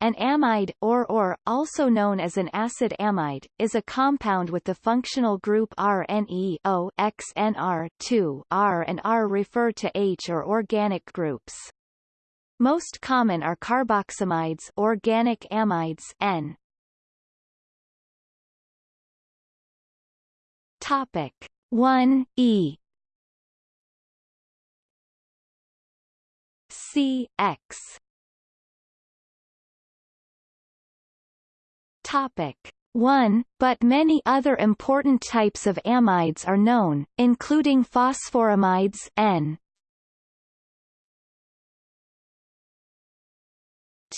An amide, or or, also known as an acid amide, is a compound with the functional group RNE-O XNR2 R and R refer to H or organic groups. Most common are carboxamides organic amides N. Topic 1 E Topic. 1, but many other important types of amides are known, including phosphoramides N.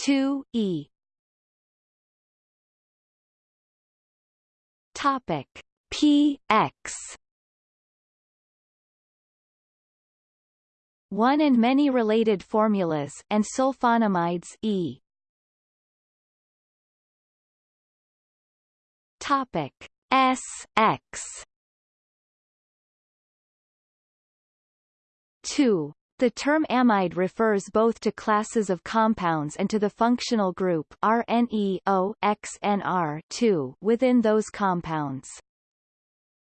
2 E. Topic. P X. 1 and many related formulas and sulfonamides E Topic S X two the term amide refers both to classes of compounds and to the functional group RNE-O-XNR2 within those compounds.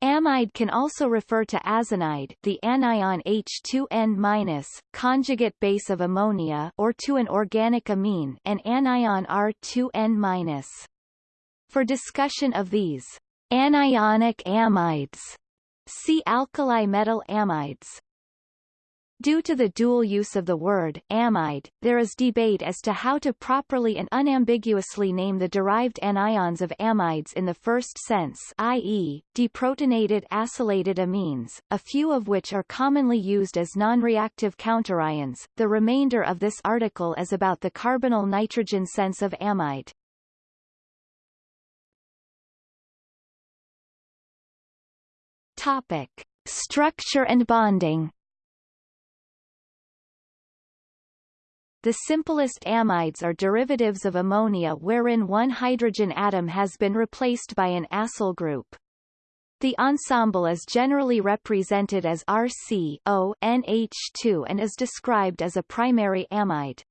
Amide can also refer to azanide the anion H2N- conjugate base of ammonia or to an organic amine an anion R2N-. For discussion of these anionic amides, see alkali metal amides. Due to the dual use of the word amide, there is debate as to how to properly and unambiguously name the derived anions of amides in the first sense i.e., deprotonated acylated amines, a few of which are commonly used as non-reactive counterions. The remainder of this article is about the carbonyl nitrogen sense of amide. Topic: Structure and bonding. The simplest amides are derivatives of ammonia wherein one hydrogen atom has been replaced by an acyl group. The ensemble is generally represented as RC-O-NH2 and is described as a primary amide.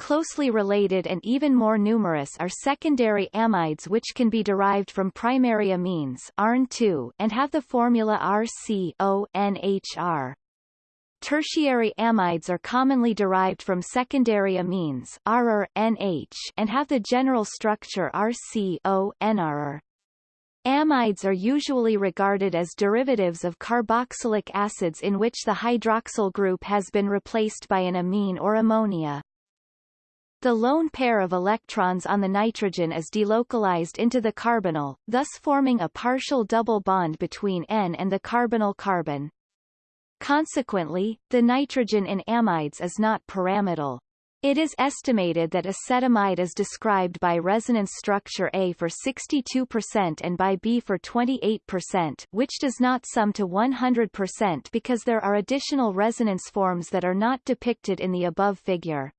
Closely related and even more numerous are secondary amides which can be derived from primary amines ARN2 and have the formula RCONHR. Tertiary amides are commonly derived from secondary amines NH, and have the general structure RCO, NR. Amides are usually regarded as derivatives of carboxylic acids in which the hydroxyl group has been replaced by an amine or ammonia. The lone pair of electrons on the nitrogen is delocalized into the carbonyl, thus forming a partial double bond between N and the carbonyl carbon. Consequently, the nitrogen in amides is not pyramidal. It is estimated that acetamide is described by resonance structure A for 62% and by B for 28% which does not sum to 100% because there are additional resonance forms that are not depicted in the above figure.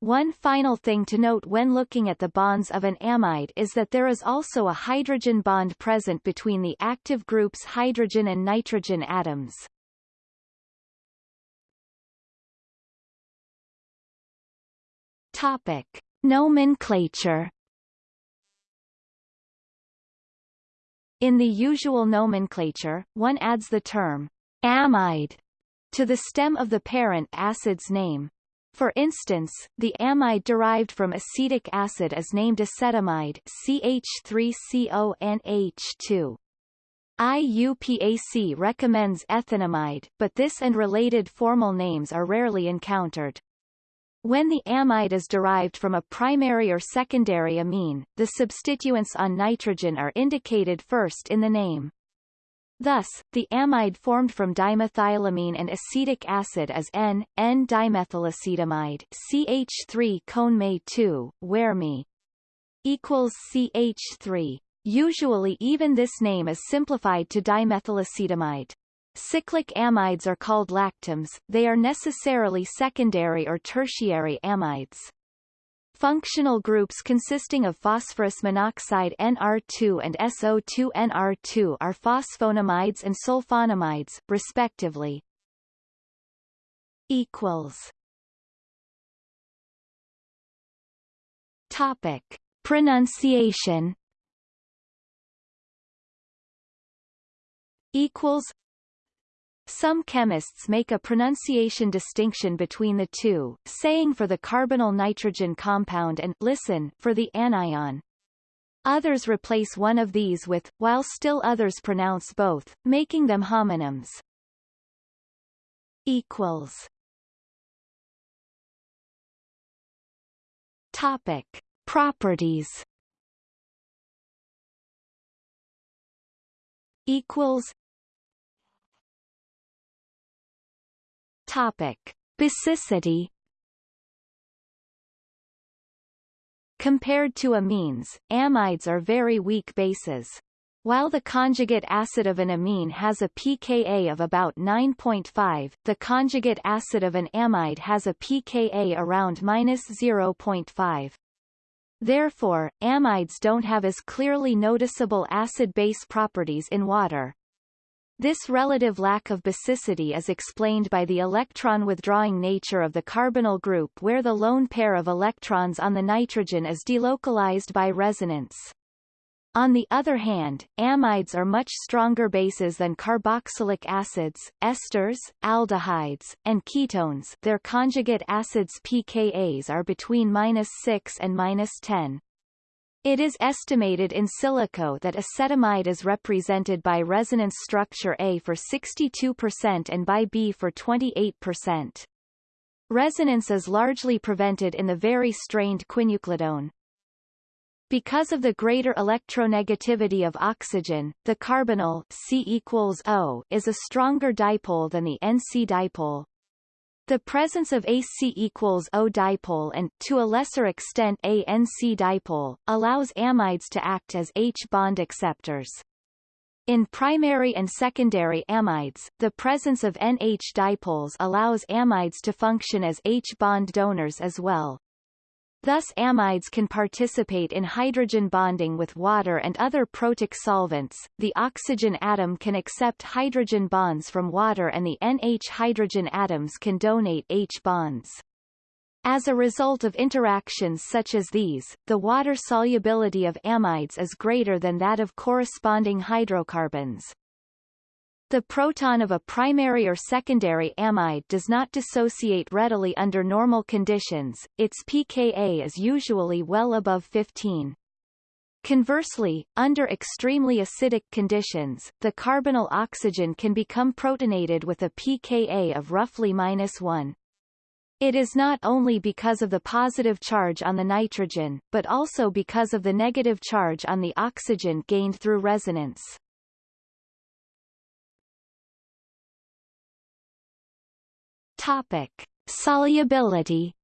One final thing to note when looking at the bonds of an amide is that there is also a hydrogen bond present between the active group's hydrogen and nitrogen atoms. Topic. Nomenclature In the usual nomenclature, one adds the term amide to the stem of the parent acid's name, for instance, the amide derived from acetic acid is named acetamide CH3CONH2. IUPAC recommends ethanamide, but this and related formal names are rarely encountered. When the amide is derived from a primary or secondary amine, the substituents on nitrogen are indicated first in the name. Thus, the amide formed from dimethylamine and acetic acid is N, N-dimethylacetamide CH3 conme 2, where Me equals CH3. Usually even this name is simplified to dimethylacetamide. Cyclic amides are called lactams, they are necessarily secondary or tertiary amides. Functional groups consisting of phosphorus monoxide NR2 and SO2 NR2 are phosphonamides and sulfonamides, respectively. Equals. Topic. Pronunciation equals some chemists make a pronunciation distinction between the two, saying for the carbonyl nitrogen compound and listen for the anion. Others replace one of these with, while still others pronounce both, making them homonyms. Equals. Topic: Properties. Equals. Topic: Basicity. Compared to amines, amides are very weak bases. While the conjugate acid of an amine has a pKa of about 9.5, the conjugate acid of an amide has a pKa around minus 0.5. Therefore, amides don't have as clearly noticeable acid-base properties in water. This relative lack of basicity is explained by the electron-withdrawing nature of the carbonyl group where the lone pair of electrons on the nitrogen is delocalized by resonance. On the other hand, amides are much stronger bases than carboxylic acids, esters, aldehydes, and ketones their conjugate acids pKa's are between 6 and 10. It is estimated in silico that acetamide is represented by resonance structure A for 62% and by B for 28%. Resonance is largely prevented in the very strained quinuclidone. Because of the greater electronegativity of oxygen, the carbonyl C equals O is a stronger dipole than the NC dipole, the presence of AC equals O dipole and, to a lesser extent ANC dipole, allows amides to act as H-bond acceptors. In primary and secondary amides, the presence of NH dipoles allows amides to function as H-bond donors as well. Thus amides can participate in hydrogen bonding with water and other protic solvents. The oxygen atom can accept hydrogen bonds from water and the NH hydrogen atoms can donate H bonds. As a result of interactions such as these, the water solubility of amides is greater than that of corresponding hydrocarbons. The proton of a primary or secondary amide does not dissociate readily under normal conditions, its pKa is usually well above 15. Conversely, under extremely acidic conditions, the carbonyl oxygen can become protonated with a pKa of roughly minus 1. It is not only because of the positive charge on the nitrogen, but also because of the negative charge on the oxygen gained through resonance. Topic: Solubility.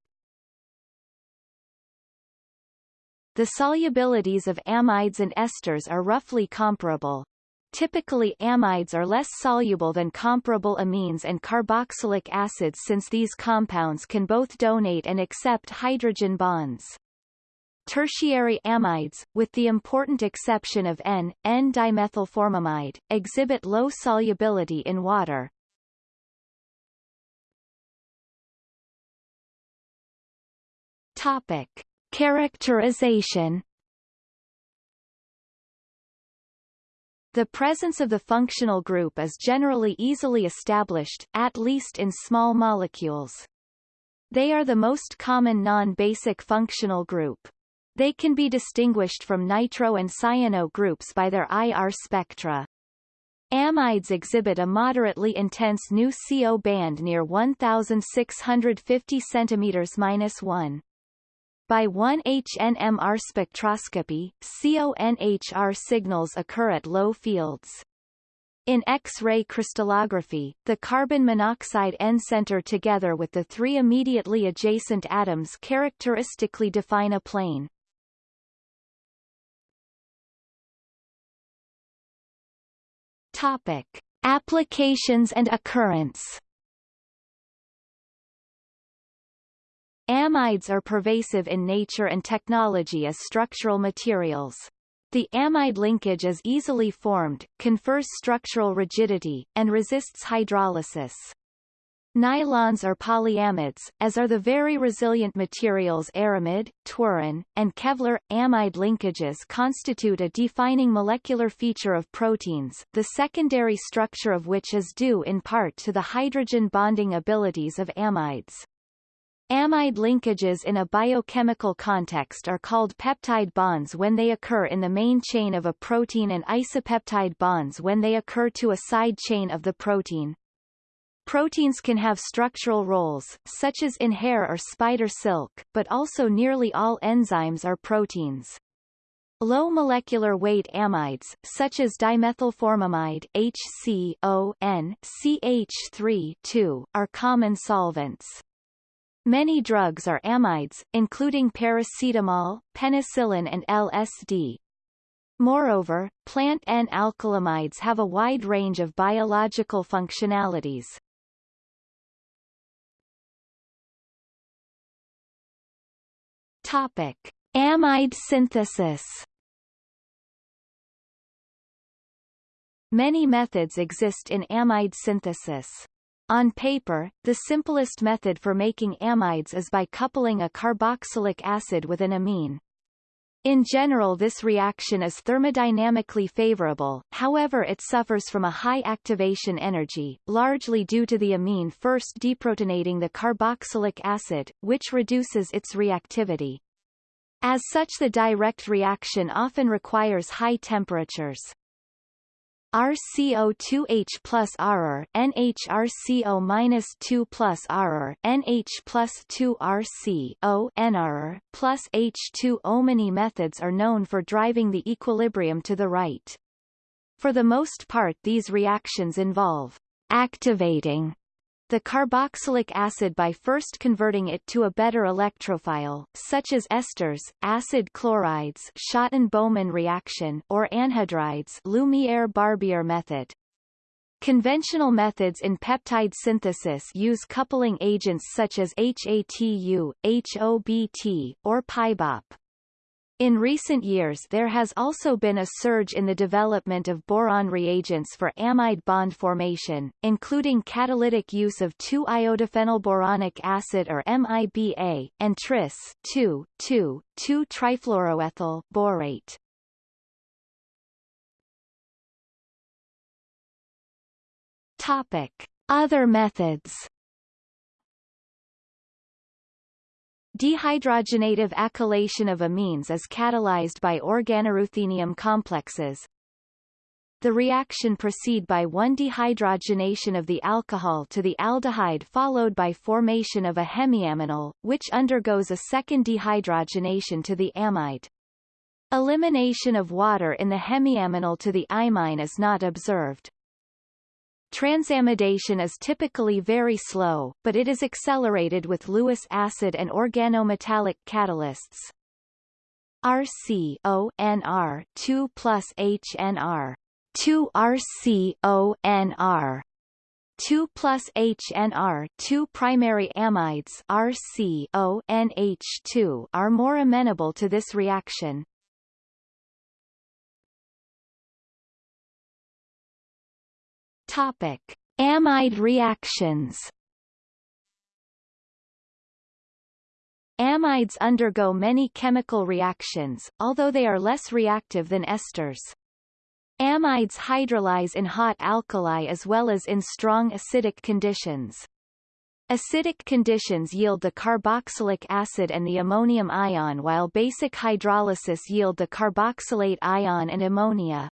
The solubilities of amides and esters are roughly comparable. Typically amides are less soluble than comparable amines and carboxylic acids since these compounds can both donate and accept hydrogen bonds. Tertiary amides, with the important exception of N, N-dimethylformamide, exhibit low solubility in water, Topic. Characterization The presence of the functional group is generally easily established, at least in small molecules. They are the most common non-basic functional group. They can be distinguished from nitro and cyano groups by their IR spectra. Amides exhibit a moderately intense new CO band near 1650 cm-1. By 1-HNMR spectroscopy, CONHR signals occur at low fields. In X-ray crystallography, the carbon monoxide N center together with the three immediately adjacent atoms characteristically define a plane. Topic: Applications and occurrence Amides are pervasive in nature and technology as structural materials. The amide linkage is easily formed, confers structural rigidity, and resists hydrolysis. Nylons are polyamides, as are the very resilient materials aramid, Twaron, and Kevlar. Amide linkages constitute a defining molecular feature of proteins, the secondary structure of which is due in part to the hydrogen bonding abilities of amides. Amide linkages in a biochemical context are called peptide bonds when they occur in the main chain of a protein and isopeptide bonds when they occur to a side chain of the protein. Proteins can have structural roles, such as in hair or spider silk, but also nearly all enzymes are proteins. Low molecular weight amides, such as dimethylformamide HCO CH3 are common solvents. Many drugs are amides, including paracetamol, penicillin and LSD. Moreover, plant N-alkylamides have a wide range of biological functionalities. Topic: Amide synthesis. Many methods exist in amide synthesis. On paper, the simplest method for making amides is by coupling a carboxylic acid with an amine. In general this reaction is thermodynamically favorable, however it suffers from a high activation energy, largely due to the amine first deprotonating the carboxylic acid, which reduces its reactivity. As such the direct reaction often requires high temperatures. RCO2H plus RR, NHRCO minus 2 plus RR, NH plus 2 RCO NRR, plus H2O. Many methods are known for driving the equilibrium to the right. For the most part these reactions involve activating the carboxylic acid by first converting it to a better electrophile, such as esters, acid chlorides Schotten-Baumann reaction or anhydrides Lumiere-Barbier method. Conventional methods in peptide synthesis use coupling agents such as HATU, HOBT, or PyBOP. In recent years there has also been a surge in the development of boron reagents for amide bond formation, including catalytic use of 2-iodophenylboronic acid or MIBA, and tris 2,2,2-trifluoroethyl borate. Topic. Other methods Dehydrogenative acylation of amines is catalyzed by organoruthenium complexes. The reaction proceed by one dehydrogenation of the alcohol to the aldehyde followed by formation of a hemiaminal, which undergoes a second dehydrogenation to the amide. Elimination of water in the hemiaminal to the imine is not observed. Transamidation is typically very slow, but it is accelerated with Lewis acid and organometallic catalysts. RCONR 2 plus HNR 2 RCONR 2 plus HNR 2 primary amides RCONH2 are more amenable to this reaction. Topic: Amide reactions. Amides undergo many chemical reactions, although they are less reactive than esters. Amides hydrolyze in hot alkali as well as in strong acidic conditions. Acidic conditions yield the carboxylic acid and the ammonium ion while basic hydrolysis yield the carboxylate ion and ammonia.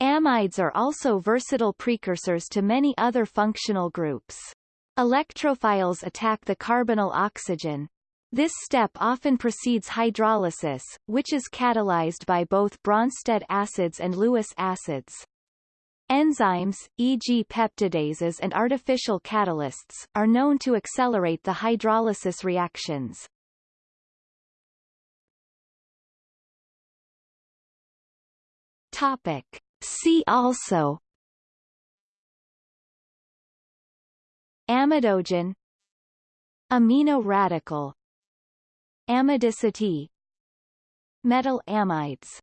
Amides are also versatile precursors to many other functional groups. Electrophiles attack the carbonyl oxygen. This step often precedes hydrolysis, which is catalyzed by both Bronsted acids and Lewis acids. Enzymes, e.g. peptidases and artificial catalysts, are known to accelerate the hydrolysis reactions. Topic. See also. Amidogen Amino radical. Amidicity Metal amides